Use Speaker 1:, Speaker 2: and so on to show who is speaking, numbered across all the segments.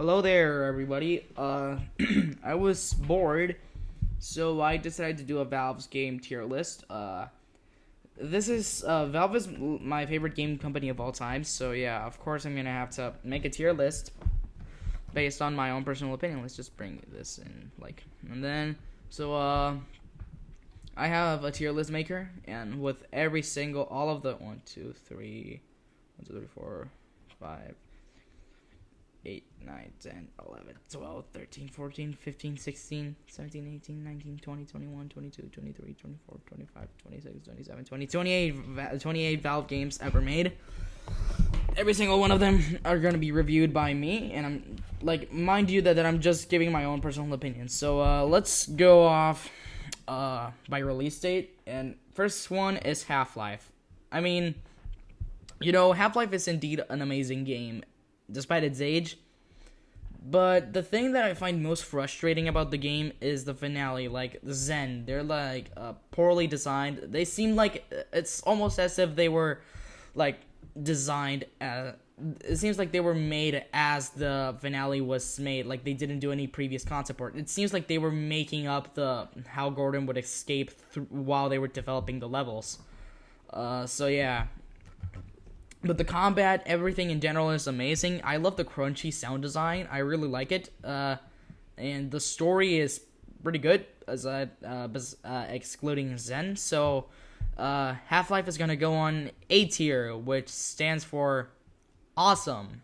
Speaker 1: Hello there, everybody. Uh, I was bored, so I decided to do a Valve's game tier list. Uh, this is uh, Valve is my favorite game company of all time, so yeah, of course I'm gonna have to make a tier list based on my own personal opinion. Let's just bring this in, like, and then so uh, I have a tier list maker, and with every single all of the one, two, three, one, two, three, four, five 9, 10, 11, 12, 13, 14, 15, 16, 17, 18, 19, 20, 21, 22, 23, 24, 25, 26, 27, 20, 28, 28 Valve games ever made. Every single one of them are going to be reviewed by me, and I'm, like, mind you that, that I'm just giving my own personal opinion. So, uh, let's go off, uh, by release date, and first one is Half-Life. I mean, you know, Half-Life is indeed an amazing game, despite its age, but the thing that I find most frustrating about the game is the finale. Like Xen, they're like uh, poorly designed. They seem like uh, it's almost as if they were like designed. As, uh, it seems like they were made as the finale was made. Like they didn't do any previous concept work. It seems like they were making up the how Gordon would escape th- while they were developing the levels. Uh, so yeah, but the combat, everything in general is amazing. I love the crunchy sound design. I really like it. Uh, and the story is pretty good, as I, uh, uh, excluding Xen. So uh, Half Life is gonna go on A tier, which stands for awesome.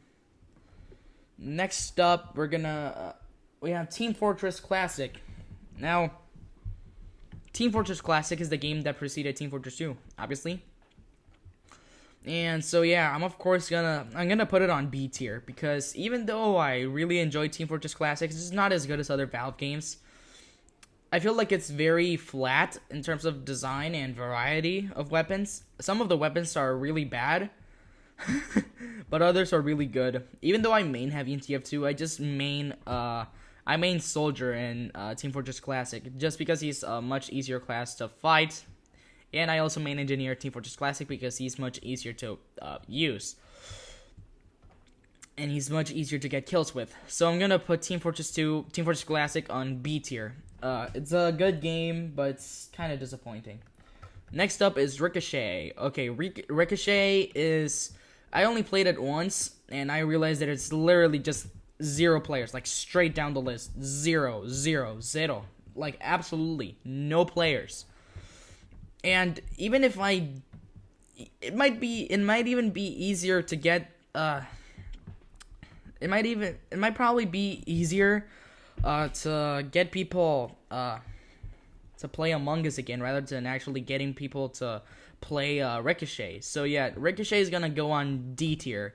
Speaker 1: Next up, we're gonna uh, we have Team Fortress Classic. Now, Team Fortress Classic is the game that preceded Team Fortress 2, obviously. And so yeah, I'm of course gonna I'm gonna put it on B tier because even though I really enjoy Team Fortress Classics, it's not as good as other Valve games. I feel like it's very flat in terms of design and variety of weapons. Some of the weapons are really bad, but others are really good. Even though I main heavy in TF2, I just main uh I main soldier in uh, Team Fortress Classic just because he's a much easier class to fight and I also main engineer Team Fortress Classic because he's much easier to uh, use. And he's much easier to get kills with. So I'm gonna put Team Fortress 2, Team Fortress Classic on B tier. Uh, it's a good game, but it's kind of disappointing. Next up is Ricochet. Okay, Ric Ricochet is... I only played it once, and I realized that it's literally just zero players, like straight down the list. Zero, zero, zero. Like, absolutely no players. And even if I, it might be, it might even be easier to get. Uh, it might even, it might probably be easier uh, to get people uh, to play Among Us again rather than actually getting people to play uh, Ricochet. So yeah, Ricochet is gonna go on D tier.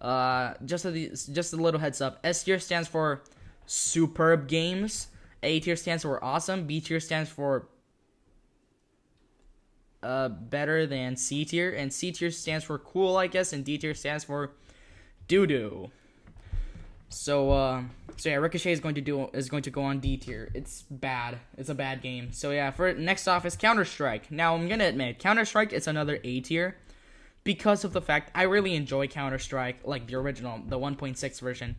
Speaker 1: Uh, just a, just a little heads up. S tier stands for superb games. A tier stands for awesome. B tier stands for uh, better than C tier, and C tier stands for cool, I guess, and D tier stands for doo doo. So, uh, so yeah, Ricochet is going to do is going to go on D tier. It's bad. It's a bad game. So yeah, for next off is Counter Strike. Now I'm gonna admit Counter Strike is another A tier because of the fact I really enjoy Counter Strike, like the original, the 1.6 version.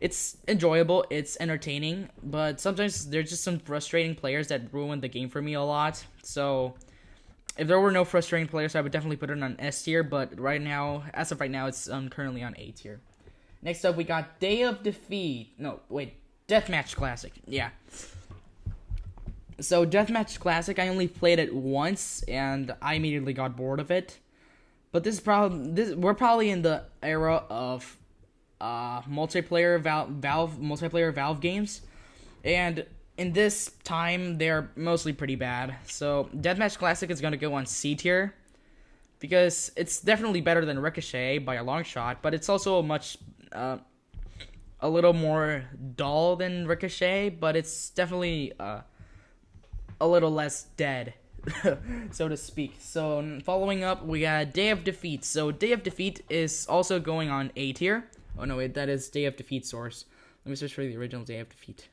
Speaker 1: It's enjoyable. It's entertaining, but sometimes there's just some frustrating players that ruin the game for me a lot. So if there were no frustrating players, I would definitely put it on S tier. But right now, as of right now, it's um, currently on A tier. Next up, we got Day of Defeat. No, wait, Deathmatch Classic. Yeah. So Deathmatch Classic, I only played it once, and I immediately got bored of it. But this problem, this we're probably in the era of uh, multiplayer Valve, Valve multiplayer Valve games, and in this time, they're mostly pretty bad. So Deathmatch Classic is gonna go on C tier because it's definitely better than Ricochet by a long shot, but it's also much uh, a little more dull than Ricochet, but it's definitely uh, a little less dead. so to speak. So following up, we got Day of Defeat. So Day of Defeat is also going on A tier. Oh no, wait, that is Day of Defeat source. Let me search for the original Day of Defeat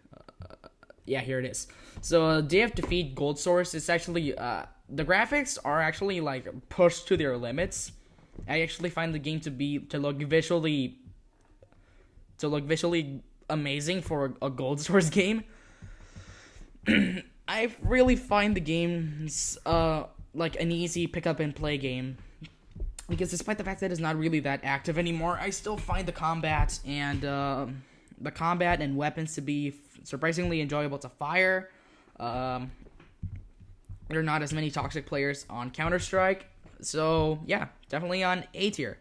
Speaker 1: yeah, here it is. So DF uh, Defeat Gold Source is actually uh, the graphics are actually like pushed to their limits. I actually find the game to be to look visually to look visually amazing for a Gold Source game. I really find the games uh, like an easy pick up and play game because despite the fact that it's not really that active anymore, I still find the combat and uh, the combat and weapons to be surprisingly enjoyable to fire. Um, there are not as many toxic players on Counter Strike, so yeah, definitely on A tier.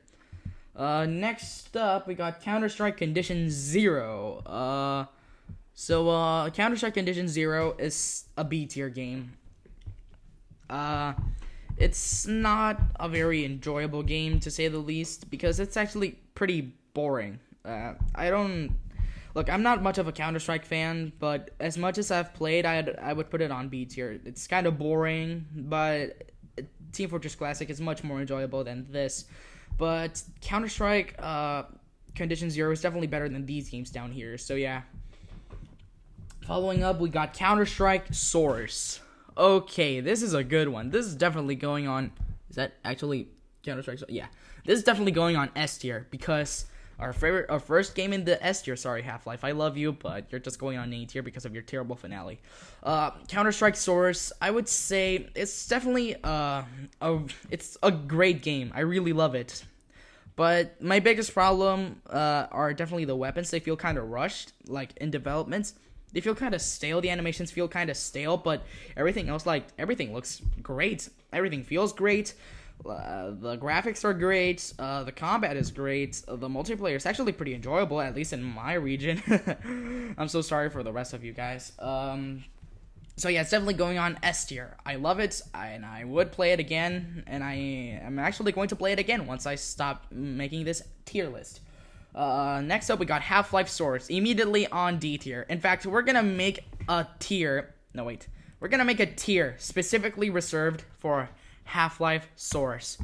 Speaker 1: Uh, next up, we got Counter Strike Condition Zero. Uh, so uh, Counter Strike Condition Zero is a B tier game. Uh, it's not a very enjoyable game to say the least because it's actually pretty boring. Uh, I don't Look, I'm not much of a Counter Strike fan, but as much as I've played, I'd, I would put it on B tier. It's kind of boring, but Team Fortress Classic is much more enjoyable than this. But Counter Strike uh, Condition Zero is definitely better than these games down here, so yeah. Following up, we got Counter Strike Source. Okay, this is a good one. This is definitely going on. Is that actually Counter Strike? Yeah, this is definitely going on S tier because our favorite, our first game in the S tier. Sorry, Half Life. I love you, but you're just going on A tier because of your terrible finale. Uh, Counter Strike Source. I would say it's definitely uh, a it's a great game. I really love it. But my biggest problem uh, are definitely the weapons. They feel kind of rushed, like in developments. They feel kind of stale. The animations feel kind of stale, but everything else, like everything, looks great. Everything feels great. Uh, the graphics are great. Uh, the combat is great. The multiplayer is actually pretty enjoyable, at least in my region. I'm so sorry for the rest of you guys. Um, so yeah, it's definitely going on S tier. I love it, and I would play it again. And I am actually going to play it again once I stop making this tier list. Uh, next up, we got Half Life Source immediately on D tier. In fact, we're gonna make a tier. No wait, we're gonna make a tier specifically reserved for Half Life Source.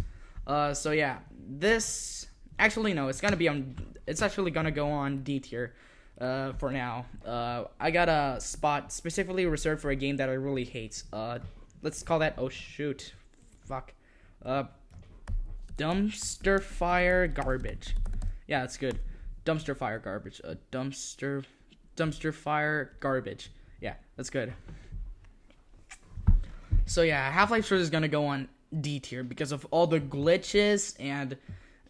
Speaker 1: Uh, so yeah, this actually no, it's gonna be on. It's actually gonna go on D tier. Uh, for now, uh, I got a spot specifically reserved for a game that I really hate. Uh, let's call that. Oh shoot, fuck. Uh, dumpster fire garbage. Yeah, that's good. Dumpster fire garbage. A uh, dumpster dumpster fire garbage. Yeah, that's good. So yeah, Half-Life Source is gonna go on D tier because of all the glitches and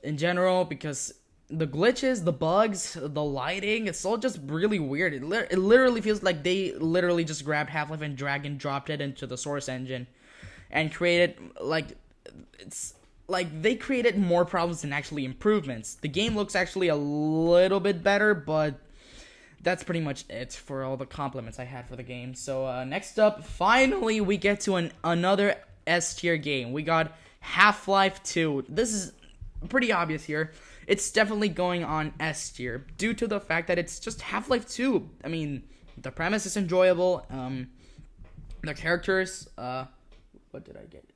Speaker 1: in general because the glitches, the bugs, the lighting, it's all just really weird. It, li- it literally feels like they literally just grabbed Half Life and dragged and dropped it into the Source engine and created, like, it's like they created more problems than actually improvements. The game looks actually a little bit better, but that's pretty much it for all the compliments I had for the game. So uh, next up, finally we get to an another S tier game. We got Half Life 2. This is pretty obvious here. It's definitely going on S tier due to the fact that it's just Half Life 2. I mean, the premise is enjoyable. Um, the characters. Uh, what did I get?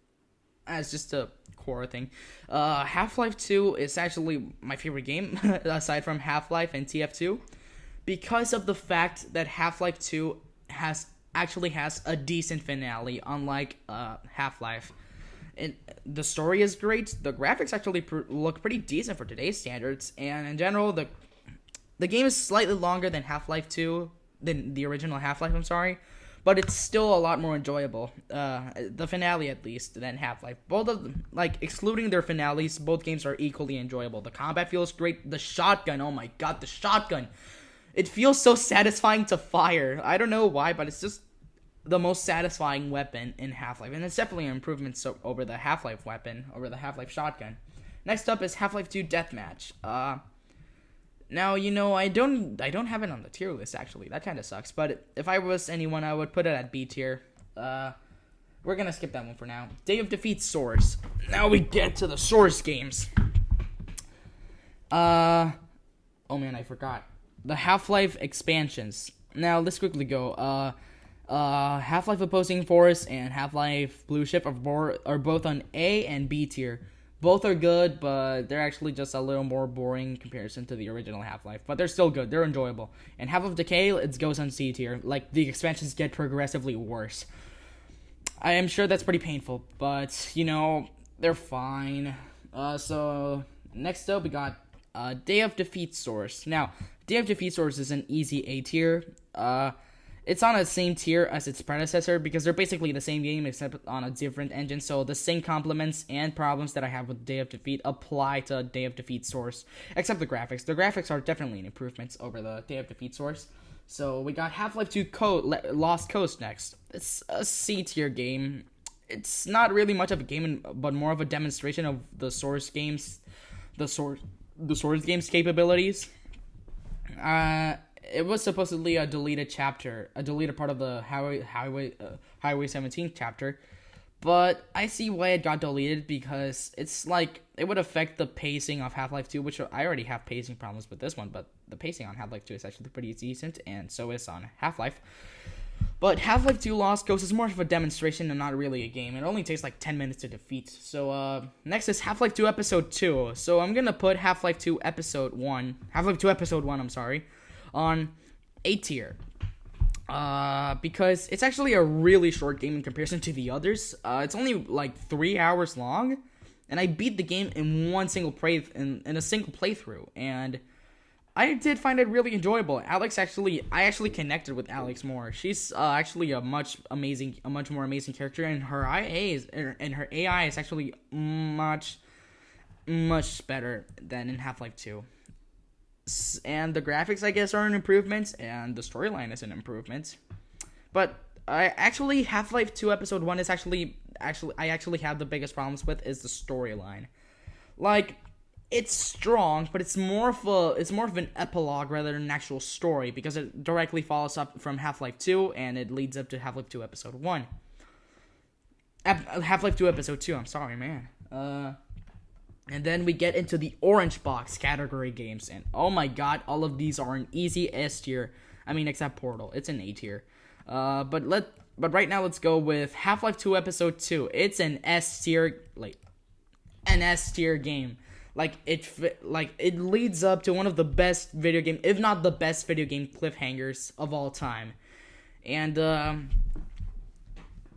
Speaker 1: As ah, just a core thing. Uh, Half Life 2 is actually my favorite game aside from Half Life and TF2 because of the fact that Half-Life 2 has actually has a decent finale, unlike uh, Half-Life. And the story is great. The graphics actually pr- look pretty decent for today's standards, and in general, the the game is slightly longer than Half-Life 2 than the original Half-Life. I'm sorry, but it's still a lot more enjoyable. Uh, the finale, at least, than Half Life. Both of them, like excluding their finales, both games are equally enjoyable. The combat feels great. The shotgun, oh my god, the shotgun! It feels so satisfying to fire. I don't know why, but it's just the most satisfying weapon in Half Life, and it's definitely an improvement so- over the Half Life weapon, over the Half Life shotgun. Next up is Half Life 2 Deathmatch. Uh, now you know I don't I don't have it on the tier list actually. That kind of sucks. But if I was anyone, I would put it at B tier. Uh, we're gonna skip that one for now. Day of Defeat Source. Now we get to the Source games. Uh, oh man, I forgot the Half-Life expansions. Now let's quickly go. Uh, uh, Half-Life Opposing Force and Half-Life Blue Shift are, are both on A and B tier. Both are good, but they're actually just a little more boring in comparison to the original Half-Life. But they're still good. They're enjoyable. And Half Life: Decay it goes on C tier. Like the expansions get progressively worse. I am sure that's pretty painful, but you know they're fine. Uh, so next up we got uh, Day of Defeat Source. Now DF Defeat Source is an easy A tier. Uh, it's on the same tier as its predecessor because they're basically the same game except on a different engine. So the same complements and problems that I have with Day of Defeat apply to Day of Defeat Source, except the graphics. The graphics are definitely an improvement over the Day of Defeat Source. So we got Half Life 2 Co- Lost Coast next. It's a C tier game. It's not really much of a game, but more of a demonstration of the Source games, the Source, the Source games capabilities. Uh, it was supposedly a deleted chapter, a deleted part of the highway highway uh, highway 17 chapter, but I see why it got deleted because it's like it would affect the pacing of Half Life 2, which I already have pacing problems with this one, but the pacing on Half Life 2 is actually pretty decent, and so is on Half Life. But Half-Life 2 Lost Coast is more of a demonstration and not really a game. It only takes like 10 minutes to defeat. So uh, next is Half-Life 2 Episode 2. So I'm gonna put Half-Life 2 Episode 1, Half-Life 2 Episode 1, I'm sorry, on A tier. Uh, because it's actually a really short game in comparison to the others. Uh, it's only like three hours long, and I beat the game in one single play in, in a single playthrough. And I did find it really enjoyable. Alyx actually, I actually connected with Alyx more. She's uh, actually a much amazing, a much more amazing character, and her IA is, and her AI is actually much, much better than in Half Life Two. And the graphics, I guess, are an improvement, and the storyline is an improvement. But I actually Half Life Two Episode One is actually actually I actually have the biggest problems with is the storyline. Like it's strong, but it's more of a it's more of an epilogue rather than an actual story because it directly follows up from Half Life Two and it leads up to Half Life Two Episode One. Ep- uh, Half Life Two Episode Two. I'm sorry, man. Uh, and then we get into the orange box category games, and oh my god, all of these are an easy S tier. I mean, except Portal, it's an A tier. Uh, but let but right now let's go with Half Life Two Episode Two. It's an S tier like an S tier game like it like it leads up to one of the best video game, if not the best video game cliffhangers of all time. And um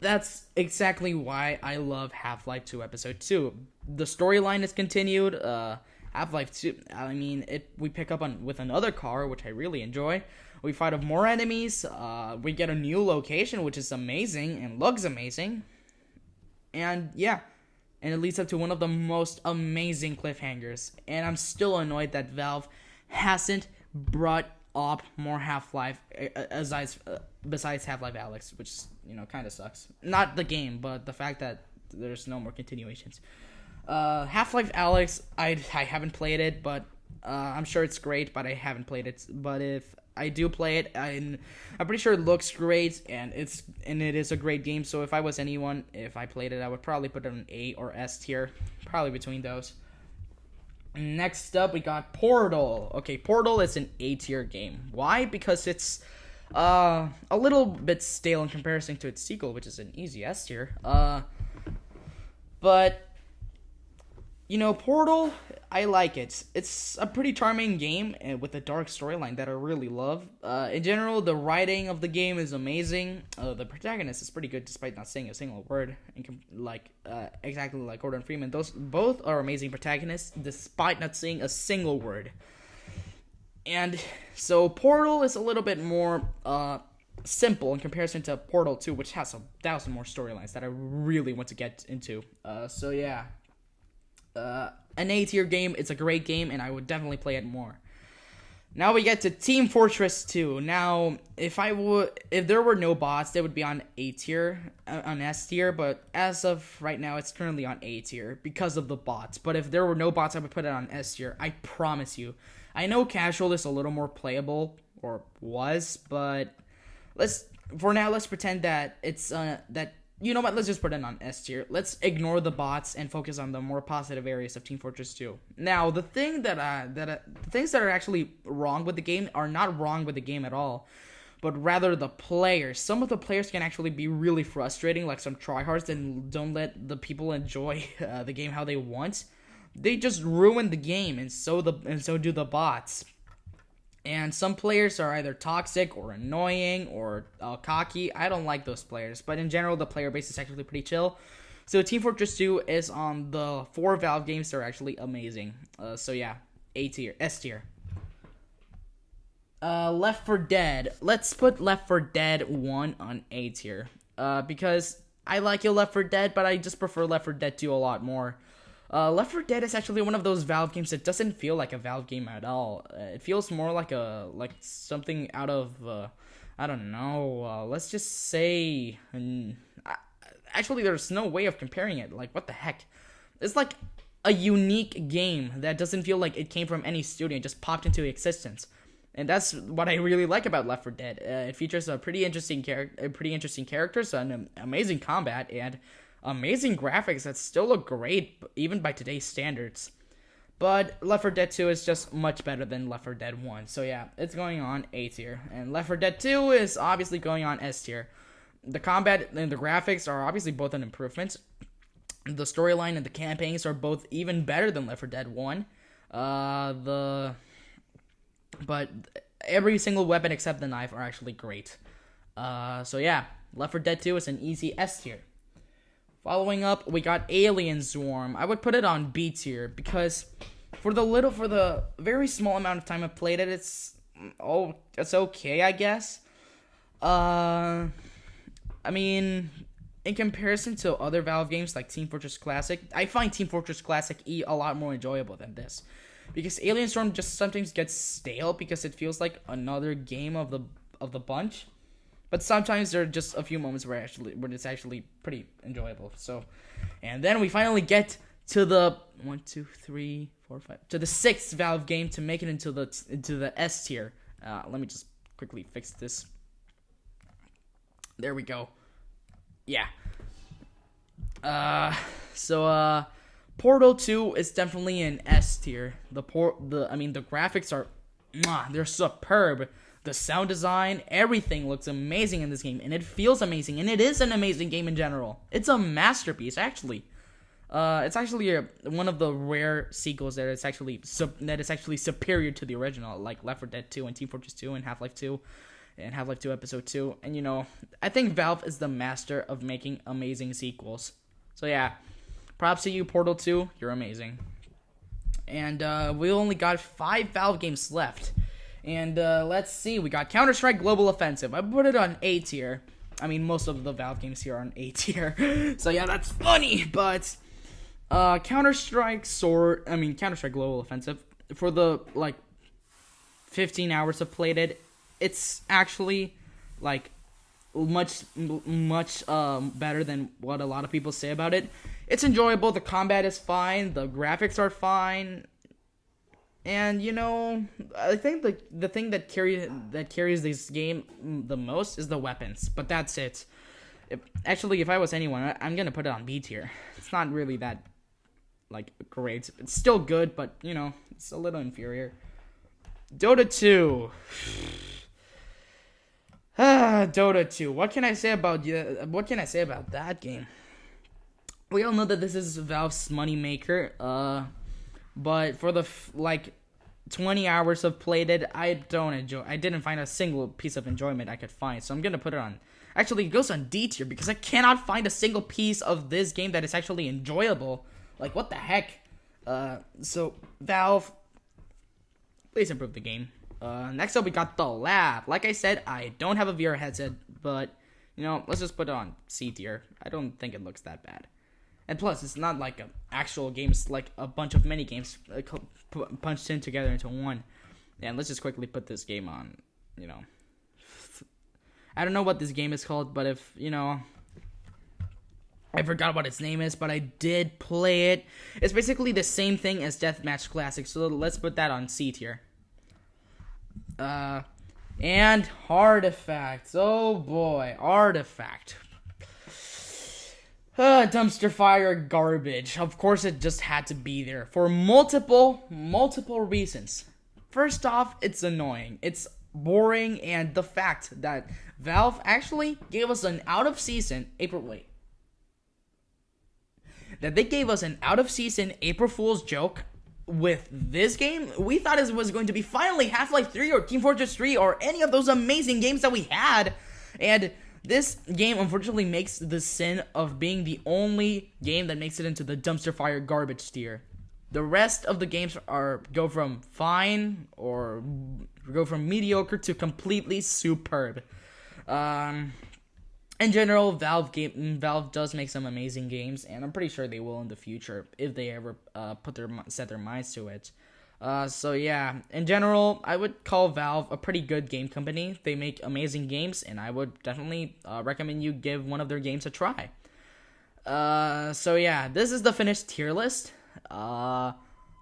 Speaker 1: that's exactly why I love Half-Life 2 episode 2. The storyline is continued. Uh Half-Life 2, I mean, it we pick up on with another car, which I really enjoy. We fight off more enemies. Uh, we get a new location, which is amazing and looks amazing. And yeah, and it leads up to one of the most amazing cliffhangers. And I'm still annoyed that Valve hasn't brought up more Half Life eh, eh, besides uh, besides Half Life Alyx, which you know kind of sucks. Not the game, but the fact that there's no more continuations. Uh, Half Life Alyx, I I haven't played it, but uh, I'm sure it's great, but I haven't played it. But if I do play it, uh, and I'm pretty sure it looks great, and it's and it is a great game. So if I was anyone, if I played it, I would probably put it on A or S tier, probably between those. Next up, we got Portal. Okay, Portal is an A tier game. Why? Because it's uh, a little bit stale in comparison to its sequel, which is an easy S tier. Uh, but you know, Portal, I like it. It's a pretty charming game eh, with a dark storyline that I really love. Uh, in general, the writing of the game is amazing. Uh, the protagonist is pretty good, despite not saying a single word, and like uh, exactly like Gordon Freeman. Those both are amazing protagonists, despite not saying a single word. And so, Portal is a little bit more uh, simple in comparison to Portal Two, which has a thousand more storylines that I really want to get into. Uh, so yeah uh, an A tier game. It's a great game, and I would definitely play it more. Now we get to Team Fortress 2. Now, if I would, if there were no bots, they would be on A tier, uh, on S tier. But as of right now, it's currently on A tier because of the bots. But if there were no bots, I would put it on S tier. I promise you. I know casual is a little more playable or was, but let's for now let's pretend that it's uh that you know what? Let's just put it on S tier. Let's ignore the bots and focus on the more positive areas of Team Fortress 2. Now, the thing that uh, that uh, the things that are actually wrong with the game are not wrong with the game at all, but rather the players. Some of the players can actually be really frustrating, like some tryhards, and don't let the people enjoy uh, the game how they want. They just ruin the game, and so the and so do the bots. And some players are either toxic or annoying or uh, cocky. I don't like those players, but in general, the player base is actually pretty chill. So Team Fortress 2 is on the four Valve games. They're actually amazing. Uh, so yeah, A tier, S tier. Uh, Left for Dead. Let's put Left for Dead 1 on A tier. Uh, because I like your Left for Dead, but I just prefer Left for Dead 2 a lot more. Uh, Left 4 Dead is actually one of those Valve games that doesn't feel like a Valve game at all. Uh, it feels more like a like something out of uh, I don't know. Uh, let's just say, and I, actually, there's no way of comparing it. Like, what the heck? It's like a unique game that doesn't feel like it came from any studio; it just popped into existence. And that's what I really like about Left 4 Dead. Uh, it features a pretty interesting character, pretty interesting characters, an amazing combat, and amazing graphics that still look great even by today's standards. But Left 4 Dead 2 is just much better than Left 4 Dead 1. So yeah, it's going on A tier. And Left 4 Dead 2 is obviously going on S tier. The combat and the graphics are obviously both an improvement. The storyline and the campaigns are both even better than Left 4 Dead 1. Uh, the but every single weapon except the knife are actually great. Uh, so yeah, Left 4 Dead 2 is an easy S tier. Following up, we got Alien Swarm. I would put it on B tier because for the little for the very small amount of time I played it, it's oh it's okay, I guess. Uh I mean, in comparison to other Valve games like Team Fortress Classic, I find Team Fortress Classic E a lot more enjoyable than this. Because Alien Swarm just sometimes gets stale because it feels like another game of the of the bunch. But sometimes there are just a few moments where actually where it's actually pretty enjoyable. So, and then we finally get to the one, two, three, four, five to the sixth Valve game to make it into the into the S tier. Uh, let me just quickly fix this. There we go. Yeah. Uh, so uh, Portal 2 is definitely an S tier. The port, the I mean, the graphics are, mwah, they're superb the sound design, everything looks amazing in this game, and it feels amazing, and it is an amazing game in general. It's a masterpiece, actually. Uh, it's actually a, one of the rare sequels that is actually that is actually superior to the original, like Left 4 Dead 2 and Team Fortress 2 and Half Life 2 and Half Life 2 Episode 2. And you know, I think Valve is the master of making amazing sequels. So yeah, props to you, Portal 2. You're amazing. And uh, we only got five Valve games left. And uh, let's see, we got Counter Strike Global Offensive. I put it on A tier. I mean, most of the Valve games here are on A tier. so yeah, that's funny, but uh, Counter Strike Sword, I mean, Counter Strike Global Offensive, for the like 15 hours of played it, it's actually like much much um, better than what a lot of people say about it. It's enjoyable. The combat is fine. The graphics are fine. And you know, I think the the thing that carry that carries this game the most is the weapons, but that's it. If, actually, if I was anyone, I, I'm gonna put it on B tier. It's not really that like great. It's still good, but you know, it's a little inferior. Dota 2. ah, Dota 2. What can I say about you? what can I say about that game? We all know that this is Valve's moneymaker. Uh but for the f- like 20 hours of played it, I don't enjoy. I didn't find a single piece of enjoyment I could find. So I'm gonna put it on. Actually, it goes on D tier because I cannot find a single piece of this game that is actually enjoyable. Like what the heck? Uh, so Valve, please improve the game. Uh, next up, we got the lab. Like I said, I don't have a VR headset, but you know, let's just put it on C tier. I don't think it looks that bad. And plus, it's not like an actual game. It's like a bunch of mini games punched in together into one. And let's just quickly put this game on. You know, I don't know what this game is called, but if you know, I forgot what its name is, but I did play it. It's basically the same thing as Deathmatch Classic, so let's put that on C tier. Uh, and Artifact. Oh boy, Artifact. Uh, dumpster fire garbage. Of course, it just had to be there for multiple, multiple reasons. First off, it's annoying, it's boring, and the fact that Valve actually gave us an out of season April. Wait. That they gave us an out of season April Fool's joke with this game. We thought it was going to be finally Half Life 3 or Team Fortress 3 or any of those amazing games that we had. And this game unfortunately makes the sin of being the only game that makes it into the dumpster fire garbage tier. The rest of the games are go from fine or go from mediocre to completely superb. Um, in general, Valve game Valve does make some amazing games, and I'm pretty sure they will in the future if they ever uh, put their set their minds to it. Uh, so yeah, in general, I would call Valve a pretty good game company. They make amazing games, and I would definitely uh, recommend you give one of their games a try. Uh, so yeah, this is the finished tier list. Uh,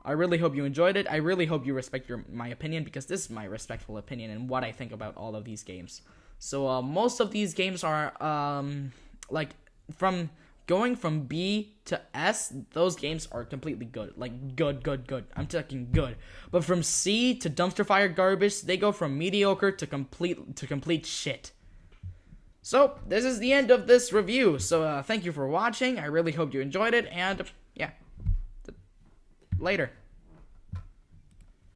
Speaker 1: I really hope you enjoyed it. I really hope you respect your my opinion because this is my respectful opinion and what I think about all of these games. So uh, most of these games are um, like from going from B to S, those games are completely good. Like good, good, good. I'm talking good. But from C to dumpster fire garbage, they go from mediocre to complete to complete shit. So this is the end of this review. So uh, thank you for watching. I really hope you enjoyed it, and yeah, later.